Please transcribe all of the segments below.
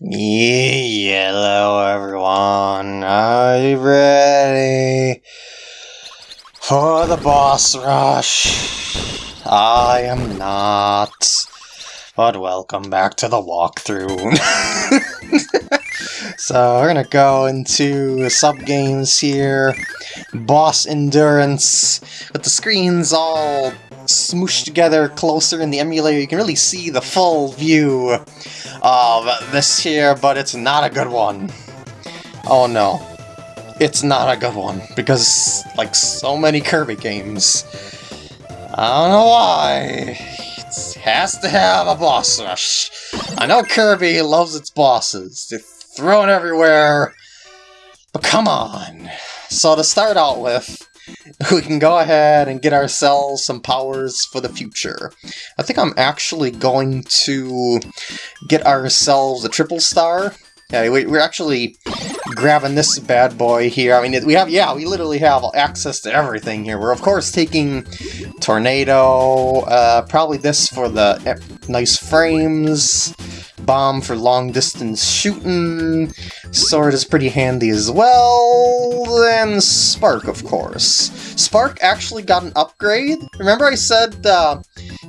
Hello everyone, are you ready for the boss rush? I am not, but welcome back to the walkthrough. so we're gonna go into sub-games here, boss endurance, with the screens all smooshed together closer in the emulator, you can really see the full view of this here, but it's not a good one. Oh no. It's not a good one, because, like so many Kirby games, I don't know why, it has to have a boss rush. I know Kirby loves its bosses, thrown everywhere, but come on. So to start out with, we can go ahead and get ourselves some powers for the future. I think I'm actually going to get ourselves a triple star. Yeah, we, are actually grabbing this bad boy here. I mean, we have, yeah, we literally have access to everything here. We're, of course, taking Tornado, uh, probably this for the eh, nice frames, bomb for long distance shooting, sword is pretty handy as well, and Spark, of course. Spark actually got an upgrade. Remember I said uh,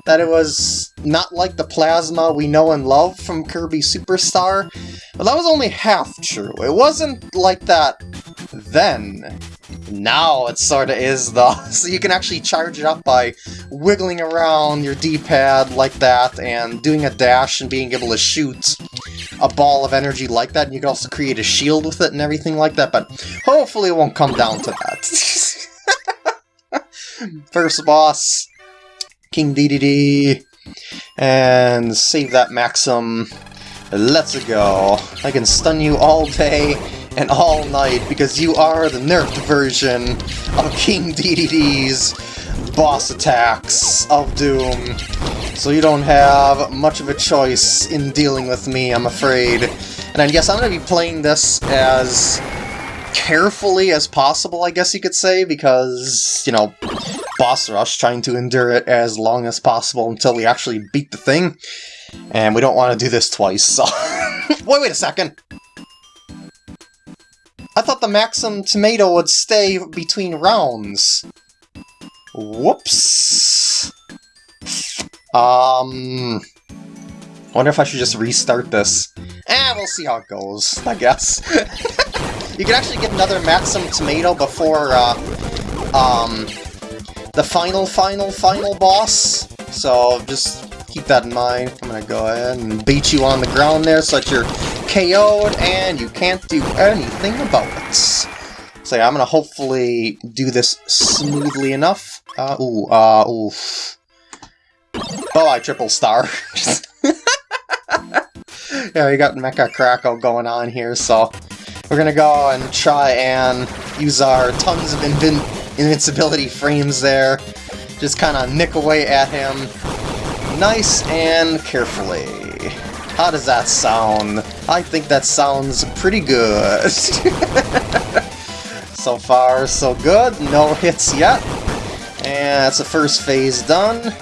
that it was not like the Plasma we know and love from Kirby Super Star? But that was only half true. It wasn't like that then. Now it sorta is though, so you can actually charge it up by wiggling around your D-pad like that and doing a dash and being able to shoot a ball of energy like that, and you can also create a shield with it and everything like that, but hopefully it won't come down to that. First boss, King Dedede, and save that Maxim. Let's go. I can stun you all day and all night because you are the nerfed version of King Dedede's boss attacks of Doom. So you don't have much of a choice in dealing with me, I'm afraid. And I guess I'm going to be playing this as carefully as possible, I guess you could say, because, you know, boss rush, trying to endure it as long as possible until we actually beat the thing. And we don't want to do this twice, so... wait, wait a second! I thought the Maxim Tomato would stay between rounds. Whoops. Um... wonder if I should just restart this. Eh, we'll see how it goes, I guess. you can actually get another Maxim Tomato before, uh, um, the final, final, final boss. So just keep that in mind. I'm gonna go ahead and beat you on the ground there so that you're KO'd and you can't do anything about it. So yeah, I'm gonna hopefully do this smoothly enough. Uh, ooh, uh, oof. I triple star. yeah, we got Mecha Kracko going on here, so we're gonna go and try and use our tons of invin invincibility frames there. Just kind of nick away at him. Nice and carefully. How does that sound? I think that sounds pretty good. so far, so good. No hits yet. And that's the first phase done.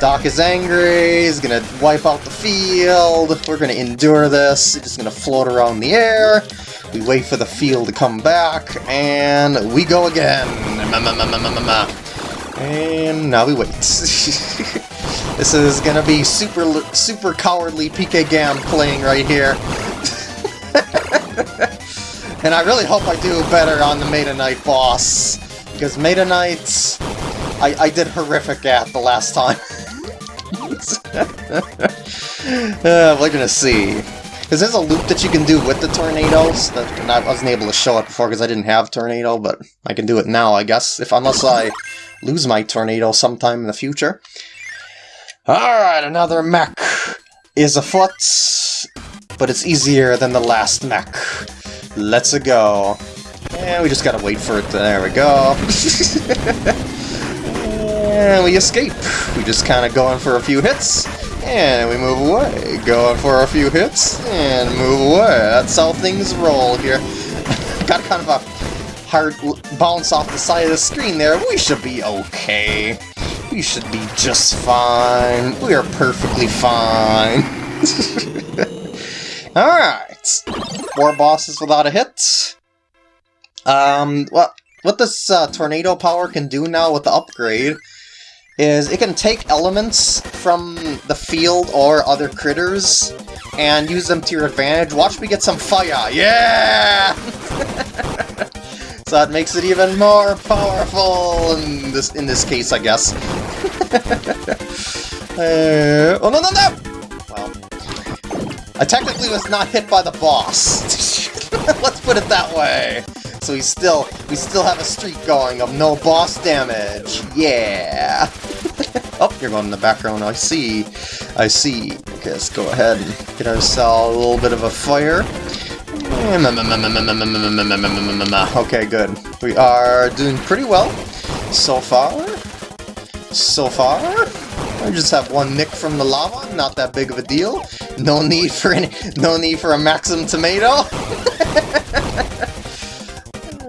Doc is angry, he's gonna wipe out the field, we're gonna endure this, it's just gonna float around the air, we wait for the field to come back, and we go again! And now we wait. this is gonna be super super cowardly PK Gam playing right here. and I really hope I do better on the Meta Knight boss, because Meta Knight I, I did horrific at the last time. uh, we're gonna see. Because there's a loop that you can do with the tornadoes, that I wasn't able to show it before because I didn't have tornado, but I can do it now, I guess, if unless I lose my tornado sometime in the future. Alright, another mech is afoot, but it's easier than the last mech. Let's go. And we just gotta wait for it. There we go. And we escape. We just kind of go in for a few hits, and we move away. Go in for a few hits, and move away. That's how things roll here. Got kind of a hard bounce off the side of the screen there. We should be okay. We should be just fine. We are perfectly fine. Alright. Four bosses without a hit. Um, what, what this uh, tornado power can do now with the upgrade is it can take elements from the field or other critters and use them to your advantage. Watch me get some fire! Yeah! so that makes it even more powerful in this in this case, I guess. uh, oh no no no! Well, I technically was not hit by the boss. Let's put it that way. So we still we still have a streak going of no boss damage. Yeah. oh, you're going in the background. I see. I see. Okay, let's go ahead and get ourselves a little bit of a fire. Okay, good. We are doing pretty well so far. So far. I just have one nick from the lava, not that big of a deal. No need for any no need for a Maxim tomato.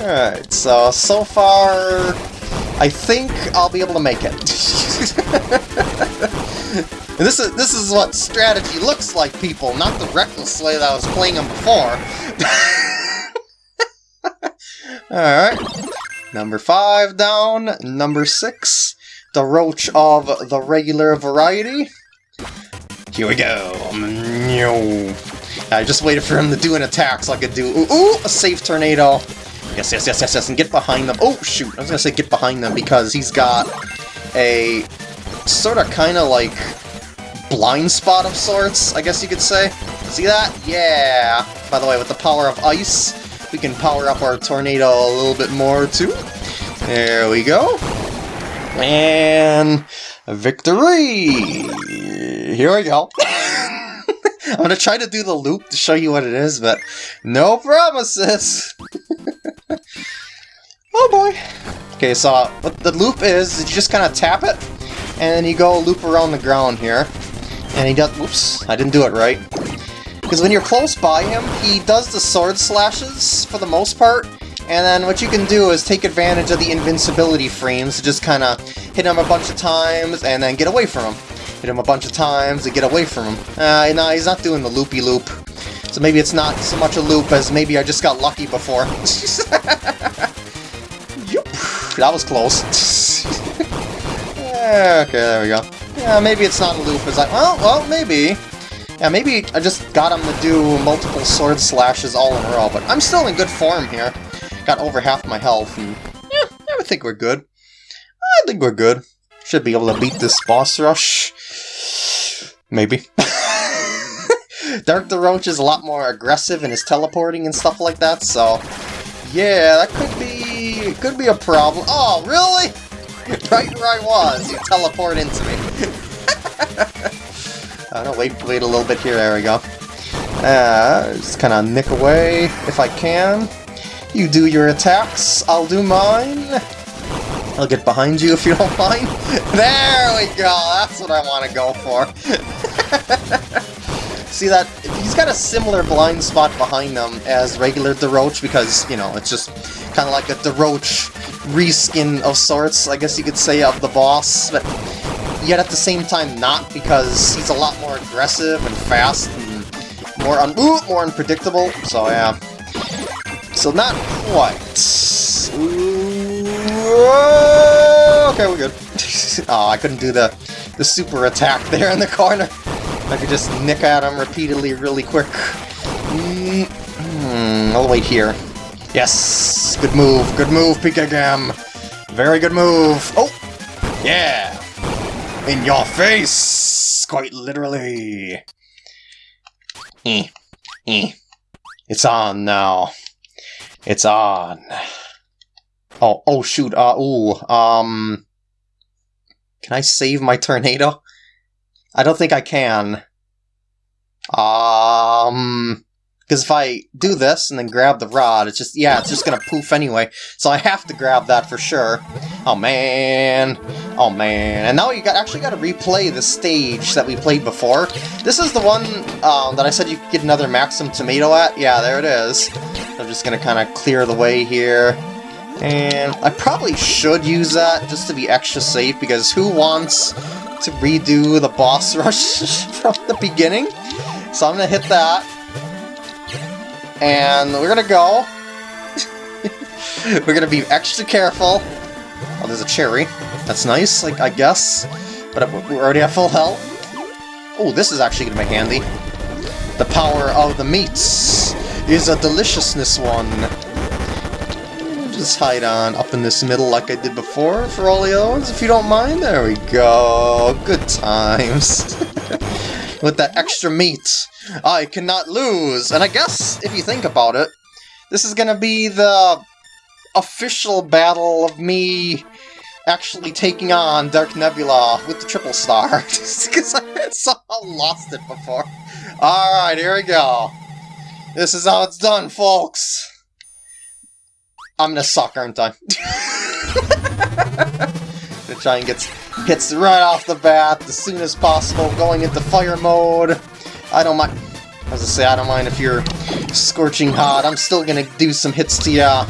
Alright, so so far I think I'll be able to make it. This is this is what strategy looks like, people, not the reckless way that I was playing them before. Alright. Number five down. Number six. Daroach of the regular variety. Here we go. I just waited for him to do an attack so I could do ooh, ooh a safe tornado. Yes, yes, yes, yes, yes, and get behind them. Oh, shoot. I was gonna say get behind them because he's got a sort of kind of like blind spot of sorts, I guess you could say. See that? Yeah! By the way, with the power of ice, we can power up our tornado a little bit more, too. There we go. And victory! Here we go. I'm gonna try to do the loop to show you what it is, but no promises! oh boy! Okay, so what the loop is, is you just kind of tap it, and you go loop around the ground here. And he does... Whoops, I didn't do it right. Because when you're close by him, he does the sword slashes for the most part, and then what you can do is take advantage of the invincibility frames to just kind of hit him a bunch of times and then get away from him. Hit him a bunch of times and get away from him. Uh, no, he's not doing the loopy-loop. -loop. So maybe it's not so much a loop as maybe I just got lucky before. yep, that was close. okay, there we go. Yeah, maybe it's not a loop. It's like, well, well, maybe. Yeah, maybe I just got him to do multiple sword slashes all in a row, but I'm still in good form here. Got over half my health, and yeah, I think we're good. I think we're good. Should be able to beat this boss rush. Maybe. Dark Daroach is a lot more aggressive in his teleporting and stuff like that, so yeah, that could be could be a problem. Oh, really? right where I was, you teleport into me. I don't wait, wait a little bit here. There we go. Uh, just kind of nick away if I can. You do your attacks, I'll do mine. I'll get behind you if you don't mind. There we go, that's what I want to go for. See that? He's got a similar blind spot behind them as regular Daroach because, you know, it's just kind of like a Daroach reskin of sorts, I guess you could say, of the boss, but yet at the same time not, because he's a lot more aggressive and fast and more un ooh, more unpredictable, so yeah. So not quite. Ooh, okay, we're good. oh, I couldn't do the, the super attack there in the corner. I could just nick at him repeatedly really quick. Mm -hmm. I'll wait here. Yes! Good move, good move, Pikagam! Very good move! Oh! Yeah! In your face! Quite literally! Eh, eh. It's on now. It's on. Oh, oh shoot, uh, ooh, um... Can I save my tornado? I don't think I can. Um... Because if I do this and then grab the rod, it's just, yeah, it's just gonna poof anyway. So I have to grab that for sure. Oh man. Oh man. And now you got actually got to replay the stage that we played before. This is the one um, that I said you could get another Maxim Tomato at. Yeah, there it is. I'm just gonna kind of clear the way here. And I probably should use that just to be extra safe, because who wants to redo the boss rush from the beginning? So I'm gonna hit that. And we're gonna go. we're gonna be extra careful. Oh, there's a cherry. That's nice, like I guess. But we already have full health. Oh, this is actually gonna be handy. The power of the meats is a deliciousness one. Just hide on up in this middle like I did before for all the other ones, if you don't mind. There we go. Good times. With that extra meat, I cannot lose. And I guess, if you think about it, this is gonna be the official battle of me actually taking on Dark Nebula with the triple star. Because I somehow lost it before. Alright, here we go. This is how it's done, folks. I'm gonna suck, aren't I? the giant gets hits right off the bat as soon as possible, going into fire mode. I don't mind. As I say, I don't mind if you're scorching hot. I'm still gonna do some hits to ya.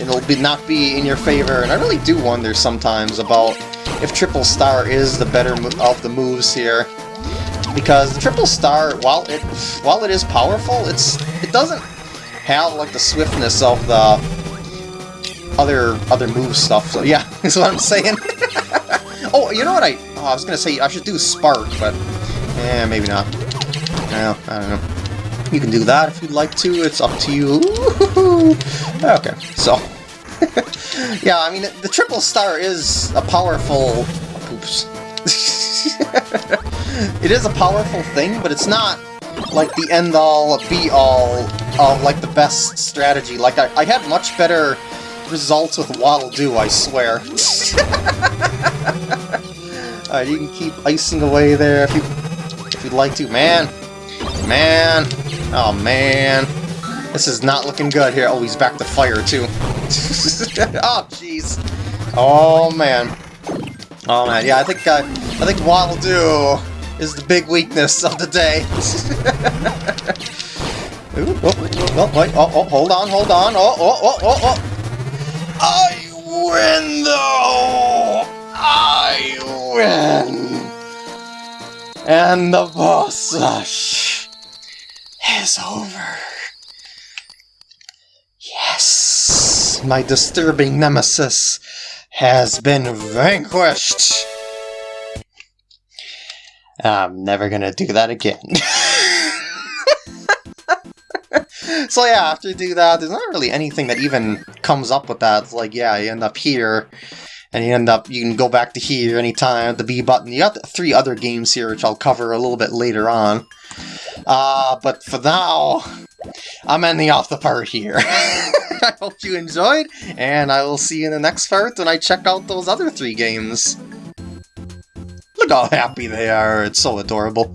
It'll be not be in your favor, and I really do wonder sometimes about if Triple Star is the better of the moves here because the triple star, while it while it is powerful, it's it doesn't have like the swiftness of the other other move stuff. So yeah, that's what I'm saying. oh, you know what I? Oh, I was gonna say I should do spark, but yeah, maybe not. No, I don't know. You can do that if you'd like to. It's up to you. Okay, so yeah, I mean the triple star is a powerful. Oops. it is a powerful thing, but it's not like the end-all, be-all of like the best strategy. Like I, I had much better results with Waddle Doo, I swear. Alright, you can keep icing away there if you if you'd like to. Man! Man! Oh man! This is not looking good here. Oh, he's back to fire too. oh jeez. Oh man. Oh man, yeah, I think uh, I think Waddle Doo is the big weakness of the day. Ooh, oh, oh, wait, oh, oh, hold on, hold on. Oh, oh, oh, oh, oh. I win, though! I win! And the boss rush is over. Yes! My disturbing nemesis has been vanquished! I'm never gonna do that again. so yeah, after you do that, there's not really anything that even comes up with that. It's like, yeah, you end up here, and you end up, you can go back to here anytime, the B button. You got three other games here, which I'll cover a little bit later on. Uh, but for now, I'm ending off the part here. I hope you enjoyed, and I will see you in the next part when I check out those other three games. Look how happy they are, it's so adorable.